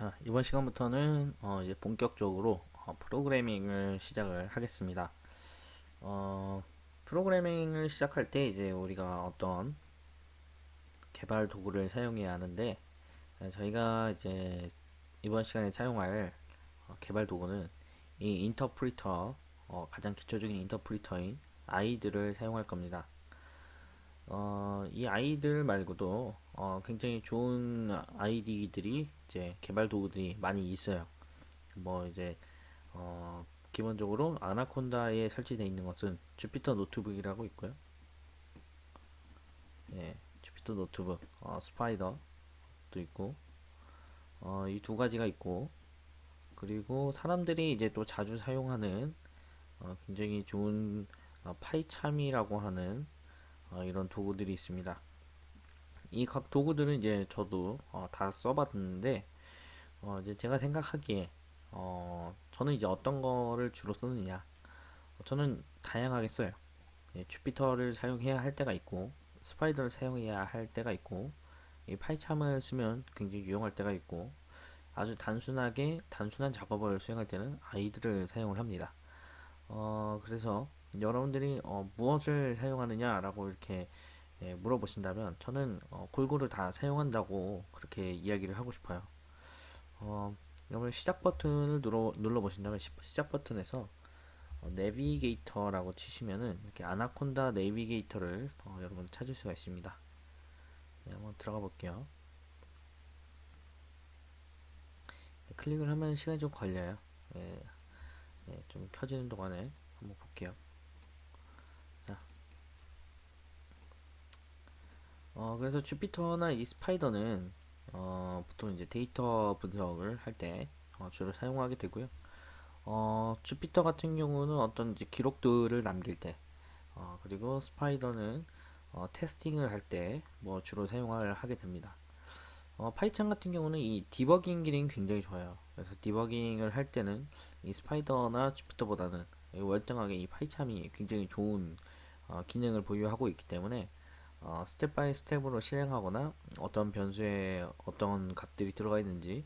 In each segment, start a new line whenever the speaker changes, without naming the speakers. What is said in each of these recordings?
자, 이번 시간부터는 어, 이제 본격적으로 어, 프로그래밍을 시작을 하겠습니다. 어, 프로그래밍을 시작할 때 이제 우리가 어떤 개발 도구를 사용해야 하는데 어, 저희가 이제 이번 시간에 사용할 어, 개발 도구는 이 인터프리터 어, 가장 기초적인 인터프리터인 아이들을 사용할 겁니다. 어, 이 아이들 말고도 어, 굉장히 좋은 IDE들이 이제 개발 도구들이 많이 있어요. 뭐 이제 어, 기본적으로 Anaconda에 설치되어 있는 것은 Jupyter Notebook이라고 있고요. 예, Jupyter Notebook, 어, Spyder도 있고, 어, 이 두 가지가 있고, 그리고 사람들이 이제 또 자주 사용하는 어, 굉장히 좋은 어, PyCharm이라고 하는 어, 이런 도구들이 있습니다. 이 각 도구들은 이제 저도 어, 다 써봤는데 어, 이제 제가 생각하기에 어, 저는 이제 어떤 거를 주로 쓰느냐 어, 저는 다양하게 써요. 예, 주피터를 사용해야 할 때가 있고 스파이더를 사용해야 할 때가 있고 이 파이참을 쓰면 굉장히 유용할 때가 있고 아주 단순하게 단순한 작업을 수행할 때는 아이들을 사용을 합니다. 어, 그래서 여러분들이 어, 무엇을 사용하느냐라고 이렇게 예, 물어보신다면 저는 어, 골고루 다 사용한다고 그렇게 이야기를 하고 싶어요. 어, 여러분 시작 버튼을 눌러, 눌러 보신다면 시, 작 버튼에서 어, 내비게이터라고 치시면은 이렇게 아나콘다 내비게이터를 어, 여러분 찾을 수가 있습니다. 네, 한번 들어가 볼게요. 네, 클릭을 하면 시간이 좀 걸려요. 예, 예, 좀 켜지는 동안에 한번 볼게요. 어, 그래서 주피터나 이 스파이더는 어, 보통 이제 데이터 분석을 할때 어, 주로 사용하게 되고요. 어, 주피터 같은 경우는 어떤 이제 기록들을 남길 때, 어, 그리고 스파이더는 어, 테스팅을 할 때 뭐 주로 사용을 하게 됩니다. 어, PyCharm 같은 경우는 이 디버깅 기능이 굉장히 좋아요. 그래서 디버깅을 할 때는 이 Spyder나 Jupyter보다는 월등하게 이 파이참이 굉장히 좋은 어, 기능을 보유하고 있기 때문에 어, step by step으로 실행하거나 어떤 변수에 어떤 값들이 들어가 있는지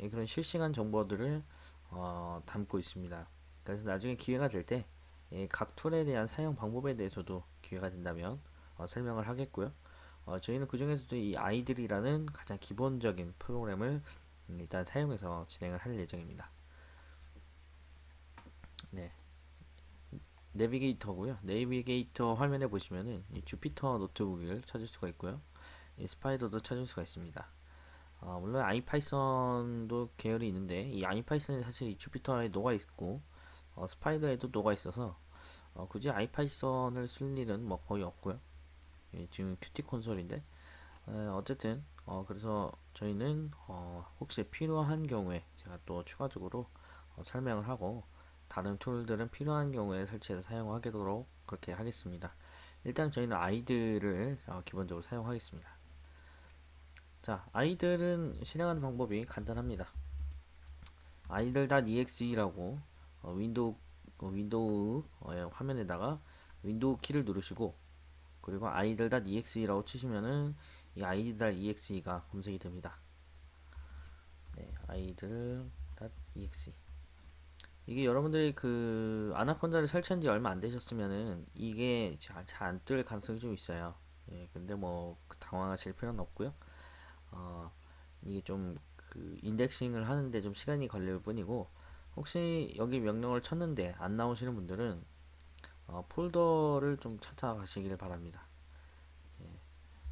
예, 그런 실시간 정보들을 어, 담고 있습니다. 그래서 나중에 기회가 될 때 각 예, 툴에 대한 사용 방법에 대해서도 기회가 된다면 어, 설명을 하겠고요. 어, 저희는 그 중에서도 이 IDLE이라는 가장 기본적인 프로그램을 일단 사용해서 진행을 할 예정입니다. 네. Navigator고요. Navigator 화면에 보시면은 Jupyter Notebook을 찾을 수가 있고요. Spyder도 찾을 수가 있습니다. 어, 물론 IPython도 계열이 있는데 이 IPython이 사실 이 Jupyter에 녹아 있고 어, Spyder에도 녹아 있어서 어, 굳이 IPython을 쓸 일은 뭐 거의 없고요. 예, 지금 Qt Console인데 에, 어쨌든 어, 그래서 저희는 어, 혹시 필요한 경우에 제가 또 추가적으로 어, 설명을 하고 다른 툴들은 필요한 경우에 설치해서 사용하도록 그렇게 하겠습니다. 일단 저희는 IDLE을 어, 기본적으로 사용하겠습니다. 자, IDLE은 실행하는 방법이 간단합니다. IDLE.exe라고 어, 윈도우 어, 윈도우 어, 화면에다가 윈도우 키를 누르시고 그리고 IDLE.exe라고 치시면은 이 IDLE.exe가 검색이 됩니다. 네, IDLE.exe 이게 여러분들이 그 Anaconda를 설치한 지 얼마 안 되셨으면은 이게 잘 안 뜰 가능성이 좀 있어요. 예, 근데 뭐 그 당황하실 필요는 없고요. 어, 이게 좀 그 인덱싱을 하는데 좀 시간이 걸릴 뿐이고 혹시 여기 명령을 쳤는데 안 나오시는 분들은 어, 폴더를 좀 찾아가시길 바랍니다. 예,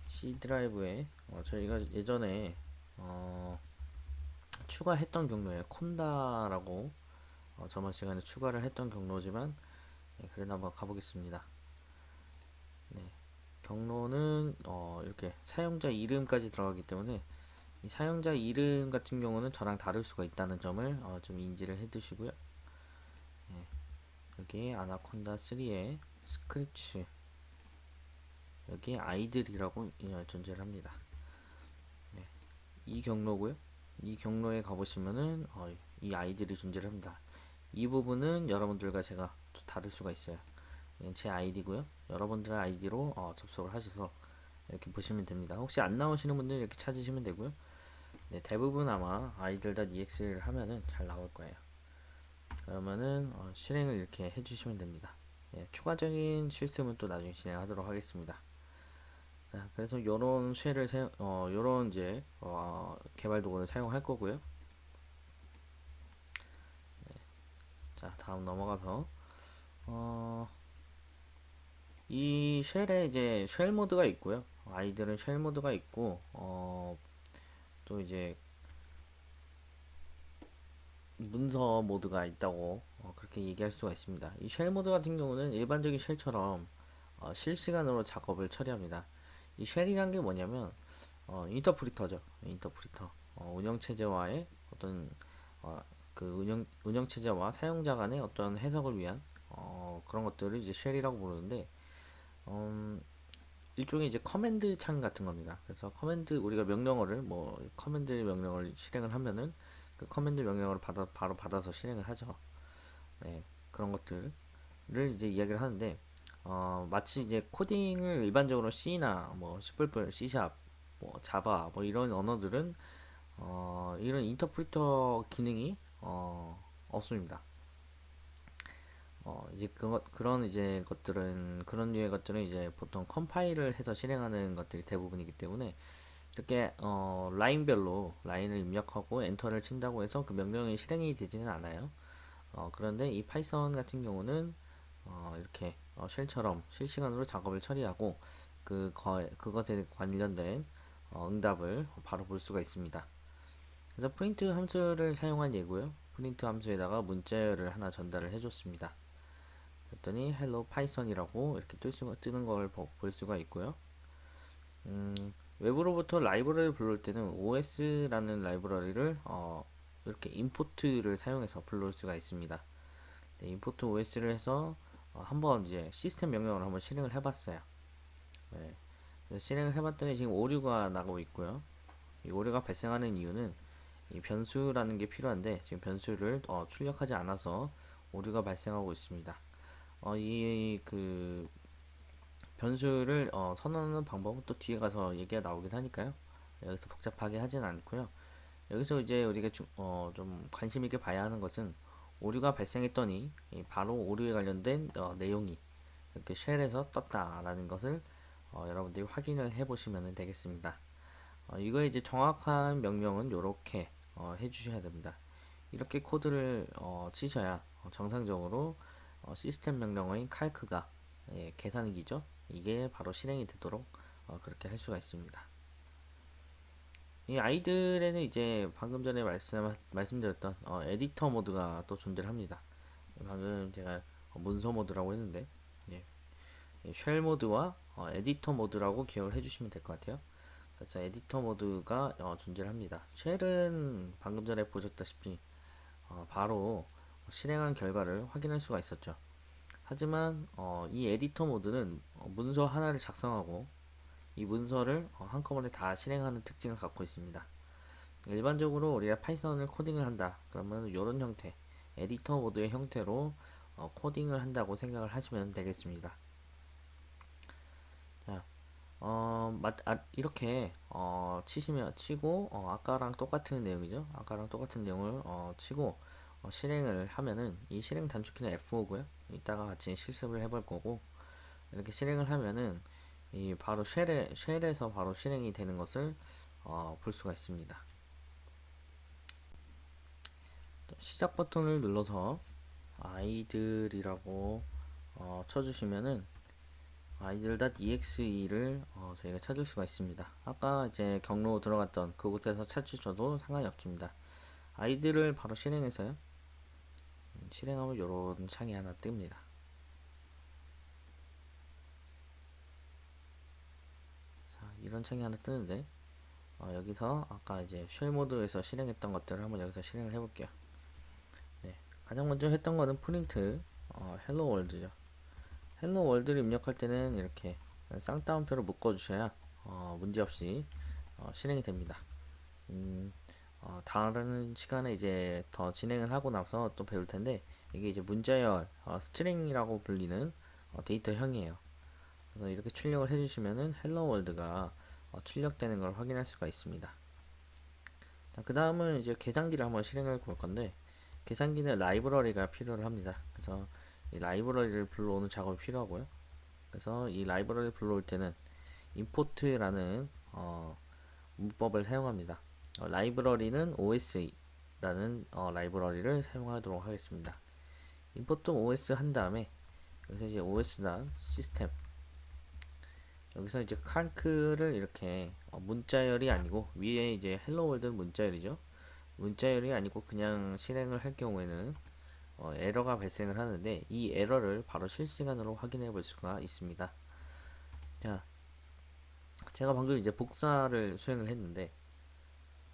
C 드라이브에 어, 저희가 예전에 어, 추가했던 경로에 콘다라고 어, 저번 시간에 추가를 했던 경로지만 네, 그래도 한번 가보겠습니다. 네, 경로는 어, 이렇게 사용자 이름까지 들어가기 때문에 이 사용자 이름 같은 경우는 저랑 다를 수가 있다는 점을 어, 좀 인지를 해 두시고요. 네, 여기 아나콘다 3의 Scripts 여기 IDLE이라고 어, 존재를 합니다. 네, 이 경로고요. 이 경로에 가보시면은 어, 이 IDLE이 존재를 합니다. 이 부분은 여러분들과 제가 또 다를 수가 있어요. 제 아이디고요. 여러분들의 아이디로 어, 접속을 하셔서 이렇게 보시면 됩니다. 혹시 안 나오시는 분들 이렇게 찾으시면 되고요. 네, 대부분 아마 idle.exe를 하면은 잘 나올 거예요. 그러면은 어, 실행을 이렇게 해주시면 됩니다. 예, 추가적인 실습은 또 나중에 진행하도록 하겠습니다. 자, 그래서 요런 쉘을 사용, 어, 요런 이제 어, 개발 도구를 사용할 거고요. 네. 자, 다음 넘어가서 어, 이 쉘에 이제 쉘 모드가 있고요. IDLE은 쉘 모드가 있고 어, 또 이제 문서 모드가 있다고 어, 그렇게 얘기할 수가 있습니다. 이 쉘 모드 같은 경우는 일반적인 쉘처럼 어, 실시간으로 작업을 처리합니다. 이 쉘이란 게 뭐냐면 어, 인터프리터죠. 인터프리터. 어, 운영체제와의 어떤 어, 그 운영 운영 체제와 사용자 간의 어떤 해석을 위한 어, 그런 것들을 이제 쉘이라고 부르는데 음, 일종의 이제 command 창 같은 겁니다. 그래서 command 우리가 명령어를 뭐 command 명령을 실행을 하면은 그 command 명령어를 받아 바로 받아서 실행을 하죠. 네, 그런 것들을 이제 이야기를 하는데 어, 마치 이제 코딩을 일반적으로 C나 뭐 C++, C#, 뭐 Java 뭐 이런 언어들은 어, 이런 인터프리터 기능이 어, 없습니다. 어, 이제 그 그런 이제 것들은 그런 류의 것들은 이제 보통 컴파일을 해서 실행하는 것들이 대부분이기 때문에 이렇게 어, 라인별로 라인을 입력하고 엔터를 친다고 해서 그 명령이 실행이 되지는 않아요. 어, 그런데 이 Python 같은 경우는 어, 이렇게 어, 쉘처럼 실시간으로 작업을 처리하고 그 거, 그것에 관련된 어, 응답을 바로 볼 수가 있습니다. 그래서 프린트 함수를 사용한 예고요. 프린트 함수에다가 문자열을 하나 전달을 해줬습니다. 그랬더니 hello python이라고 이렇게 뜰 수가, 뜨는 걸 볼 수가 있고요. 음, 외부로부터 라이브러리를 불러올 때는 OS라는 라이브러리를 어, 이렇게 import를 사용해서 불러올 수가 있습니다. 네, import OS를 해서 어, 한번 이제 시스템 명령을 한번 실행을 해봤어요. 네, 실행을 해봤더니 지금 오류가 나고 있고요. 이 오류가 발생하는 이유는 이 변수라는 게 필요한데 지금 변수를 어, 출력하지 않아서 오류가 발생하고 있습니다. 어, 이그 변수를 어, 선언하는 방법은 또 뒤에 가서 얘기가 나오긴 하니까요. 여기서 복잡하게 하진 않고요. 여기서 이제 우리가 주, 어, 좀 관심 있게 봐야 하는 것은 오류가 발생했더니 바로 오류에 관련된 어, 내용이 이렇게 쉘에서 떴다라는 것을 어, 여러분들이 확인을 해 보시면 되겠습니다. 어, 이거 이제 정확한 명령은 이렇게 어, 해주셔야 됩니다. 이렇게 코드를 어, 치셔야 정상적으로 어, 시스템 명령어인 칼크가 예, 계산기죠. 이게 바로 실행이 되도록 어, 그렇게 할 수가 있습니다. 이 IDLE에는 이제 방금 전에 말씀, 말씀드렸던 어, 에디터 모드가 또 존재를 합니다. 방금 제가 문서 모드라고 했는데 예. 쉘 모드와 어, 에디터 모드라고 기억을 해주시면 될 것 같아요. 그래서 에디터 모드가 어, 존재를 합니다. 쉘은 방금 전에 보셨다시피 어, 바로 실행한 결과를 확인할 수가 있었죠. 하지만 어, 이 에디터 모드는 어, 문서 하나를 작성하고 이 문서를 어, 한꺼번에 다 실행하는 특징을 갖고 있습니다. 일반적으로 우리가 파이썬을 코딩을 한다 그러면 이런 형태 에디터 모드의 형태로 어, 코딩을 한다고 생각을 하시면 되겠습니다. 자, 어, 맞, 아, 이렇게 어, 치시면 치고 어, 아까랑 똑같은 내용이죠. 아까랑 똑같은 내용을 어, 치고 어, 실행을 하면은 이 실행 단축키는 F5고요. 이따가 같이 실습을 해볼 거고 이렇게 실행을 하면은 이 바로 쉘에, 쉘에서 바로 실행이 되는 것을 어, 볼 수가 있습니다. 시작 버튼을 눌러서 아이들이라고 어, 쳐주시면은 아이들.exe를 어, 저희가 찾을 수가 있습니다. 아까 이제 경로 들어갔던 그곳에서 찾으셔도 상관이 없습니다. 아이들을 바로 실행해서요. 실행하면 이런 창이 하나 뜹니다. 자, 이런 창이 하나 뜨는데 어, 여기서 아까 이제 shell 모드에서 실행했던 것들을 한번 여기서 실행을 해볼게요. 네, 가장 먼저 했던 거는 프린트 어, Hello World죠. Hello World를 입력할 때는 이렇게 쌍따옴표로 묶어 주셔야 어, 문제없이 어, 실행이 됩니다. 음, 어, 다른 시간에 이제 더 진행을 하고 나서 또 배울 텐데 이게 이제 문자열 어, string이라고 불리는 어, 데이터형이에요. 그래서 이렇게 출력을 해주시면은 Hello World가 어, 출력되는 걸 확인할 수가 있습니다. 그 다음은 이제 계산기를 한번 실행해 볼 건데 계산기는 라이브러리가 필요를 합니다. 그래서 이 라이브러리를 불러오는 작업이 필요하고요. 그래서 이 라이브러리를 불러올 때는 import라는 어, 문법을 사용합니다. 어, 라이브러리는 os라는 어, 라이브러리를 사용하도록 하겠습니다. import os 한 다음에 여기서 이제 os system 여기서 이제 칼크를 이렇게 어, 문자열이 아니고 위에 이제 Hello World는 문자열이죠. 문자열이 아니고 그냥 실행을 할 경우에는 어, 에러가 발생을 하는데 이 에러를 바로 실시간으로 확인해 볼 수가 있습니다. 자, 제가 방금 이제 복사를 수행을 했는데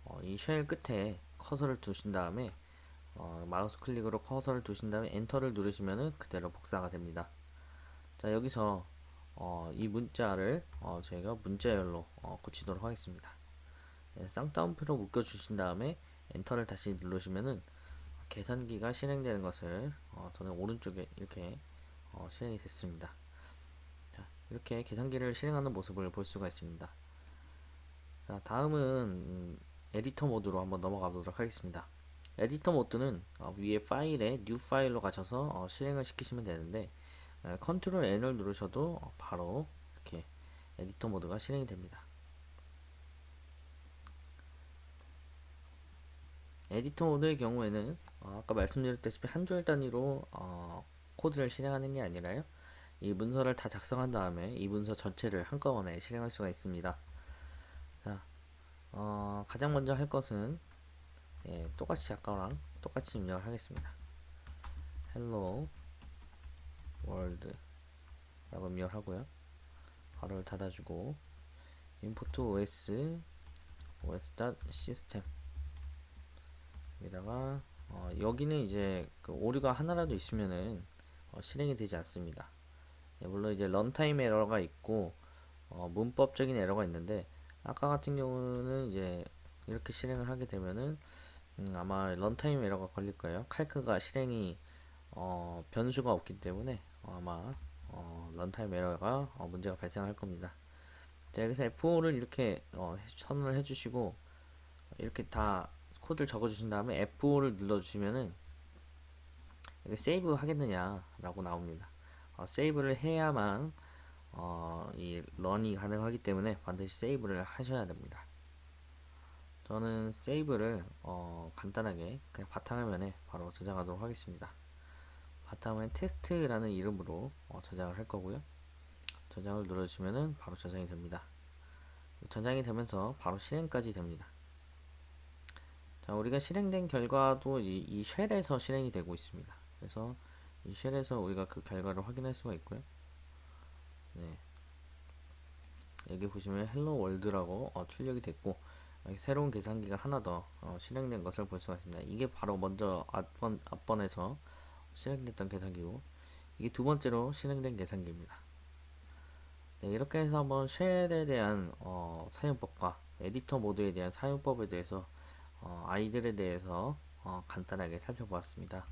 어, 이 shell 끝에 커서를 두신 다음에 어, 마우스 클릭으로 커서를 두신 다음에 엔터를 누르시면은 그대로 복사가 됩니다. 자 여기서 어, 이 문자를 어, 저희가 문자열로 어, 고치도록 하겠습니다. 네, 쌍따옴표로 묶어 주신 다음에 엔터를 다시 누르시면은 계산기가 실행되는 것을 어, 저는 오른쪽에 이렇게 어, 실행이 됐습니다. 자, 이렇게 계산기를 실행하는 모습을 볼 수가 있습니다. 자, 다음은 음, 에디터 모드로 한번 넘어가 보도록 하겠습니다. 에디터 모드는 어, 위에 파일에 New File로 가셔서 어, 실행을 시키시면 되는데 어, Control N을 누르셔도 어, 바로 이렇게 에디터 모드가 실행이 됩니다. 에디터 모드의 경우에는 어, 아까 말씀드렸다시피 한 줄 단위로 어, 코드를 실행하는 게 아니라요. 이 문서를 다 작성한 다음에 이 문서 전체를 한꺼번에 실행할 수가 있습니다. 자, 어, 가장 먼저 할 것은 예, 똑같이 아까랑 똑같이 입력을 하겠습니다. hello world 라고 입력을 하고요. 괄호를 닫아주고 import os os.system 여기다가 어, 여기는 이제 그 오류가 하나라도 있으면은 어, 실행이 되지 않습니다. 예, 물론 이제 runtime 에러가 있고 어, 문법적인 에러가 있는데 아까 같은 경우는 이제 이렇게 실행을 하게 되면은 음, 아마 runtime 에러가 걸릴 거예요. 칼크가 실행이 어, 변수가 없기 때문에 어, 아마 어, runtime 에러가 어, 문제가 발생할 겁니다. 자, 여기서 F5를 이렇게 어, 선언을 해주시고 이렇게 다 코드를 적어주신 다음에 F5를 눌러주시면은 이게 세이브 하겠느냐라고 나옵니다. 어, 세이브를 해야만 어, 이 런이 가능하기 때문에 반드시 세이브를 하셔야 됩니다. 저는 세이브를 어, 간단하게 그냥 바탕화면에 바로 저장하도록 하겠습니다. 바탕화면 테스트라는 이름으로 어, 저장을 할 거고요. 저장을 눌러주시면 바로 저장이 됩니다. 저장이 되면서 바로 실행까지 됩니다. 자, 우리가 실행된 결과도 이, 이 shell에서 실행이 되고 있습니다. 그래서 이 shell에서 우리가 그 결과를 확인할 수가 있고요. 네. 여기 보시면 Hello World라고 어, 출력이 됐고 새로운 계산기가 하나 더 어, 실행된 것을 볼 수가 있습니다. 이게 바로 먼저 앞번, 앞번에서 실행됐던 계산기고 이게 두 번째로 실행된 계산기입니다. 네, 이렇게 해서 한번 쉘에 대한 어, 사용법과 에디터 모드에 대한 사용법에 대해서 어, 아이들에 대해서 어, 간단하게 살펴보았습니다.